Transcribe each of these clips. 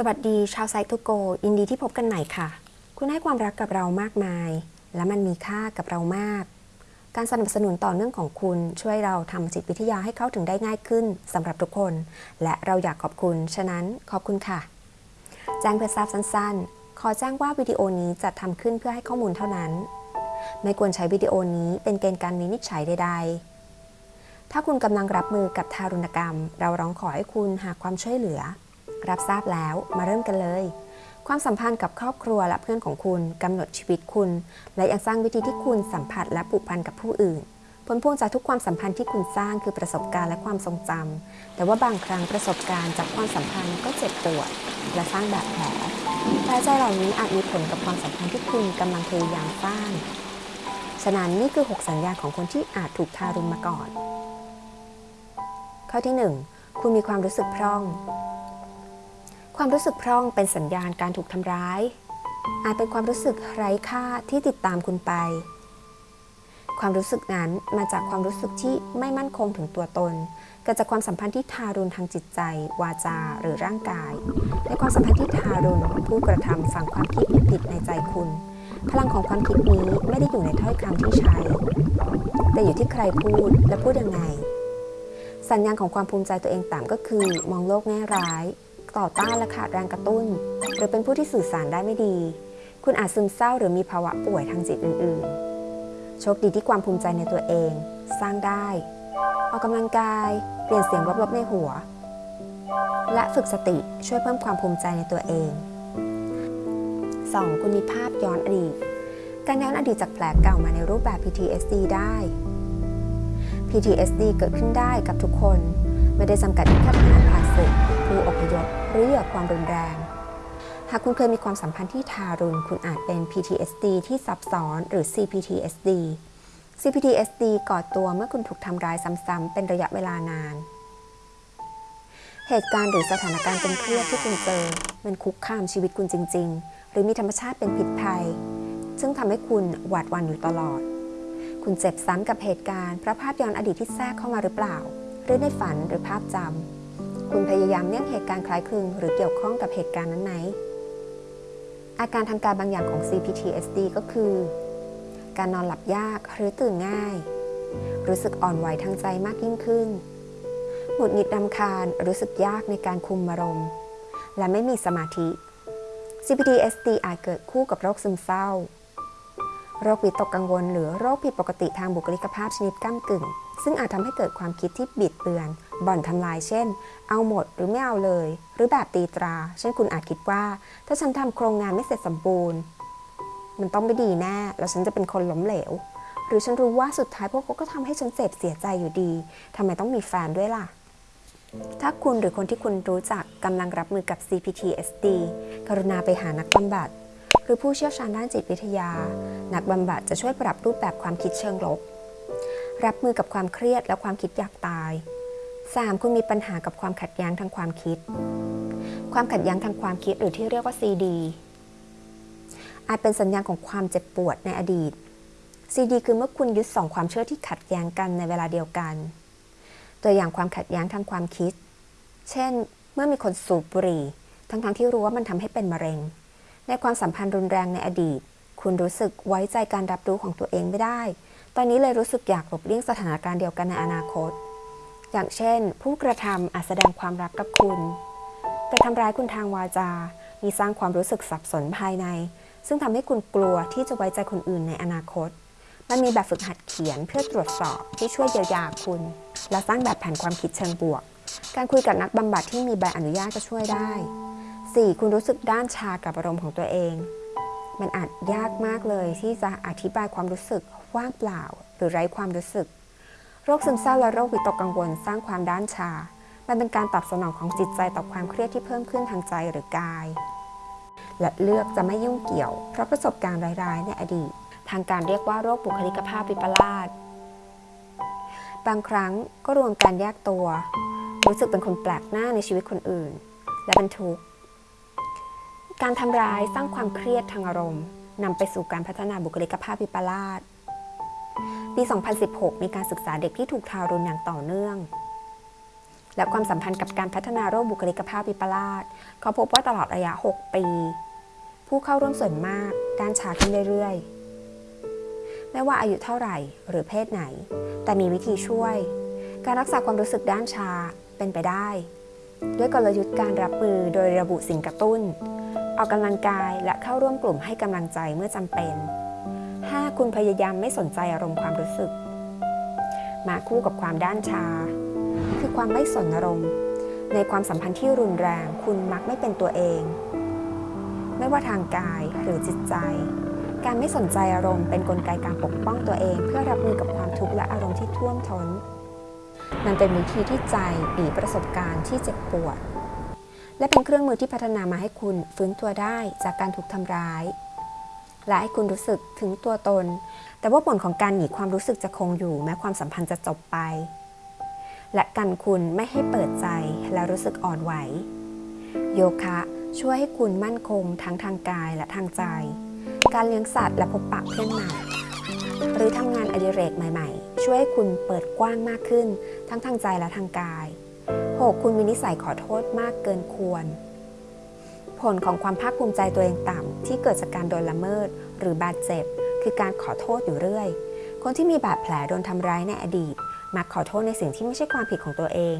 สวัสดีชาวไซต์ทูโกยินดีที่พบกันใหม่ค่ะ คุณให้ความรักกับเรามากมาย และมันมีค่ากับเรามาก การสนับสนุนต่อเนื่องของคุณช่วยเราทำจิตวิทยาให้เข้าถึงได้ง่ายขึ้นสำหรับทุกคน และเราอยากขอบคุณ ฉะนั้นขอบคุณค่ะแจ้งเพื่อทราบสั้นๆ ขอแจ้งว่าวิดีโอนี้จัดทำขึ้นเพื่อให้ข้อมูลเท่านั้น ไม่ควรใช้วิดีโอนี้เป็นเกณฑ์การวินิจฉัยใดๆ ถ้าคุณกำลังรับมือกับทารุณกรรม เราร้องขอให้คุณหาความช่วยเหลือ รับทราบแล้วมาเริ่มกันเลย ความสัมพันธ์กับครอบครัวและเพื่อนของคุณกำหนดชีวิตคุณ และยังสร้างวิธีที่คุณสัมผัสและผูกพันกับผู้อื่น ผลพวงจากทุกความสัมพันธ์ที่คุณสร้างคือประสบการณ์และความทรงจำแต่ว่าบางครั้งประสบการณ์จากความสัมพันธ์ก็เจ็บปวดและสร้างบาดแผลแผลใจเหล่านี้อาจมีผลกับความสัมพันธ์ที่คุณกำลังพยายามสร้างฉะนั้นนี่คือ 6 สัญญาณของคนที่อาจถูกทารุณมาก่อน ข้อที่ 1 คุณมีความรู้สึกพร่อง ความรู้สึกพร่องเป็นสัญญาณการถูกทำร้าย อาจเป็นความรู้สึกไร้ค่าที่ติดตามคุณไป ความรู้สึกนั้นมาจากความรู้สึกที่ไม่มั่นคงถึงตัวตนเกิดจากความสัมพันธ์ที่ทารุณทางจิตใจ วาจาหรือร่างกายในความสัมพันธ์ที่ทารุณผู้กระทำฝังความคิดผิดในใจคุณ พลังของความคิดนี้ไม่ได้อยู่ในถ้อยคำที่ใช้ แต่อยู่ที่ใครพูดและพูดยังไง สัญญาณของความภูมิใจตัวเองต่ำก็คือ มองโลกแง่ร้าย ต่อต้านและขาดแรงกระตุ้น หรือเป็นผู้ที่สื่อสารได้ไม่ดี คุณอาจซึมเศร้าหรือมีภาวะป่วยทางจิตอื่น ๆ โชคดีที่ความภูมิใจในตัวเอง สร้างได้ ออกกำลังกาย เปลี่ยนเสียงลบๆในหัว และฝึกสติช่วยเพิ่มความภูมิใจในตัวเอง 2. คุณมีภาพย้อนอดีต การย้อนอดีตจากแผลเก่ามาในรูปแบบ PTSD ได้ PTSD เกิดขึ้นได้กับทุกคน ไม่ได้จำกัดแค่ทหารผ่านศึกผู้อพยพ รือเหยื่อความรุนแรง หากคุณเคยมีความสัมพันธ์ที่ทารุณ คุณอาจเป็น PTSD ที่ซับซ้อนหรือ CPTSD CPTSD ก่อตัวเมื่อคุณถูกทำร้ายซ้ำๆเป็นระยะเวลานาน เหตุการณ์หรือสถานการณ์เป็นเครียดที่คุณเจอ มันคุกคามชีวิตคุณจริง ๆ หรือมีธรรมชาติเป็นพิษภัย ซึ่งทำให้คุณหวาดหวั่นอยู่ตลอด คุณเจ็บซ้ำกับเหตุการณ์พระภาพย้อนอดีตที่แทรกเข้ามาหรือเปล่า หรือในฝันหรือภาพจำ คุณพยายามเลี่ยงเหตุการณ์คล้ายคลึง หรือเกี่ยวข้องกับเหตุการณ์นั้นไหม อาการทางการบางอย่างของ CPTSD ก็คือ การนอนหลับยากหรือตื่นง่าย รู้สึกอ่อนไหวทางใจมากยิ่งขึ้น หงุดหงิดรำคาญ รู้สึกยากในการคุมอารมณ์ และไม่มีสมาธิ CPTSD อาจเกิดคู่กับโรคซึมเศร้า โรควิตกกังวล หรือโรคผิดปกติทางบุคลิกภาพชนิดก้ากึ่ง ซึ่งอาจทำให้เกิดความคิดที่บิดเบือน บ่อนทำลาย เช่น เอาหมดหรือไม่เอาเลย หรือแบบตีตรา เช่นคุณอาจคิดว่า ถ้าฉันทำโครงงานไม่เสร็จสมบูรณ์ มันต้องไม่ดีแน่ แล้วฉันจะเป็นคนล้มเหลว หรือฉันรู้ว่าสุดท้ายพวกเขาก็ทำให้ฉันเจ็บเสียใจอยู่ดีทำไมต้องมีแฟนด้วยล่ะถ้าคุณหรือคนที่คุณรู้จักกำลังรับมือกับ CPTSD กรุณาไปหานักบำบัด หรือผู้เชี่ยวชาญด้านจิตวิทยา นักบำบัดจะช่วยปรับรูปแบบความคิดเชิงลบ รับมือกับความเครียดและความคิดอยากตาย 3. คุณมีปัญหากับความขัดแย้งทางความคิด ความขัดแย้งทางความคิดหรือที่เรียกว่า CD อาจเป็นสัญญาณของความเจ็บปวดในอดีต CD คือเมื่อคุณยึดสองความเชื่อที่ขัดแย้งกันในเวลาเดียวกัน ตัวอย่างความขัดแย้งทางความคิด เช่น เมื่อมีคนสูบบุหรี่ ทั้งๆทที่รู้ว่ามันทำให้เป็นมะเร็ง ในความสัมพันธ์รุนแรงในอดีต คุณรู้สึกไว้ใจการรับรู้ของตัวเองไม่ได้ ตอนนี้เลยรู้สึกอยากหลบเลี่ยงสถานการณ์เดียวกันในอนาคต อย่างเช่น ผู้กระทำอาจแสดงความรักกับคุณ แต่ทำร้ายคุณทางวาจา มีสร้างความรู้สึกสับสนภายใน ซึ่งทำให้คุณกลัวที่จะไว้ใจคนอื่นในอนาคต มันมีแบบฝึกหัดเขียนเพื่อตรวจสอบที่ช่วยเยียวยาคุณ และสร้างแบบแผนความคิดเชิงบวก การคุยกับนักบำบัดที่มีใบอนุญาตจะช่วยได้ 4. คุณรู้สึกด้านชากับอารมณ์ของตัวเอง มันอาจยากมากเลยที่จะอธิบายความรู้สึกว่างเปล่า หรือไร้ความรู้สึก โรคซึมเศร้าและโรควิตกกังวลสร้างความด้านชา มันเป็นการตอบสนองของจิตใจต่อความเครียดที่เพิ่มขึ้นทางใจหรือกาย และเลือกจะไม่ยุ่งเกี่ยว เพราะประสบการณ์ร้ายๆในอดีต ทางการเรียกว่าโรคบุคลิกภาพวิปลาสบางครั้งก็รวมการแยกตัว รู้สึกเป็นคนแปลกหน้าในชีวิตคนอื่น และเป็นทุกข์ การทำร้ายสร้างความเครียดทางอารมณ์นำไปสู่การพัฒนาบุคลิกภาพวิปลาสปี 2016 มีการศึกษาเด็กที่ถูกทารุณอย่างต่อเนื่อง และความสัมพันธ์กับการพัฒนาโรคบุคลิกภาพวิปลาสเขาพบว่าตลอดระยะ 6 ปี ผู้เข้าร่วมส่วนมากด้านชาขึ้นเรื่อยๆ ไม่ว่าอายุเท่าไหร่หรือเพศไหน แต่มีวิธีช่วย การรักษาความรู้สึกด้านชาเป็นไปได้ ด้วยกลยุทธ์การรับมือโดยระบุสิ่งกระตุ้น ออกกำลังกายและเข้าร่วมกลุ่มให้กำลังใจเมื่อจำเป็น 5. คุณพยายามไม่สนใจอารมณ์ความรู้สึก มาคู่กับความด้านชา คือความไม่สนอารมณ์ ในความสัมพันธ์ที่รุนแรง คุณมักไม่เป็นตัวเอง ไม่ว่าทางกายหรือจิตใจ การไม่สนใจอารมณ์เป็นนกลไกการปกป้องตัวเอง เพื่อรับมือกับความทุกข์และอารมณ์ที่ท่วมท้น มันเป็นวิธีที่ใจหนีประสบการณ์ที่เจ็บปวด และเป็นเครื่องมือที่พัฒนามาให้คุณฟื้นตัวได้จากการถูกทำร้าย และให้คุณรู้สึกถึงตัวตน แต่ว่าผลของการหนีความรู้สึกจะคงอยู่ แม้ความสัมพันธ์จะจบไป และกันคุณไม่ให้เปิดใจและรู้สึกอ่อนไหว โยคะช่วยให้คุณมั่นคงทั้งทางกายและทางใจ การเลี้ยงสัตว์และพบปะเพื่อนใหม่หรือทำงานอดิเรกใหม่ ๆ ช่วยให้คุณเปิดกว้างมากขึ้น ทั้งทางใจและทางกาย 6. คุณมีนิสัยขอโทษมากเกินควร ผลของความภาคภูมิใจตัวเองต่ำที่เกิดจากการโดนละเมิด หรือบาดเจ็บ คือการขอโทษอยู่เรื่อย คนที่มีบาดแผลโดนทำร้ายในอดีต มักขอโทษในสิ่งที่ไม่ใช่ความผิดของตัวเอง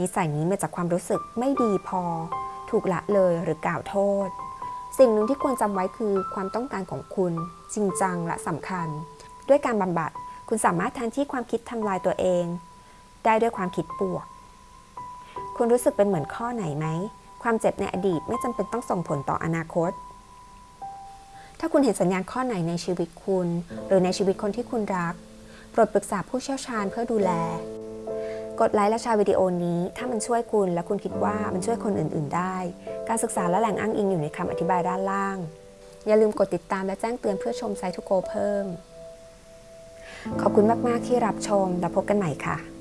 นิสัยนี้มาจากความรู้สึกไม่ดีพอ ถูกละเลยหรือกล่าวโทษ สิ่งหนึ่งที่ควรจำไว้คือความต้องการของคุณ จริงจังและสำคัญ ด้วยการบำบัดคุณสามารถแทนที่ความคิดทำลายตัวเอง ได้ด้วยความคิดบวก คุณรู้สึกเป็นเหมือนข้อไหนไหม ความเจ็บในอดีตไม่จำเป็นต้องส่งผลต่ออนาคต ถ้าคุณเห็นสัญญาณข้อไหนในชีวิตคุณ หรือในชีวิตคนที่คุณรัก โปรดปรึกษาผู้เชี่ยวชาญเพื่อดูแล กดไลค์และแชร์วิดีโอนี้ ถ้ามันช่วยคุณและคุณคิดว่ามันช่วยคนอื่น ๆ ได้ การศึกษาและแหล่งอ้างอิงอยู่ในคำอธิบายด้านล่าง อย่าลืมกดติดตามและแจ้งเตือนเพื่อชมไซต์ทุโกเพิ่ม ขอบคุณมาก ๆ ที่รับชม แล้วพบกันใหม่ค่ะ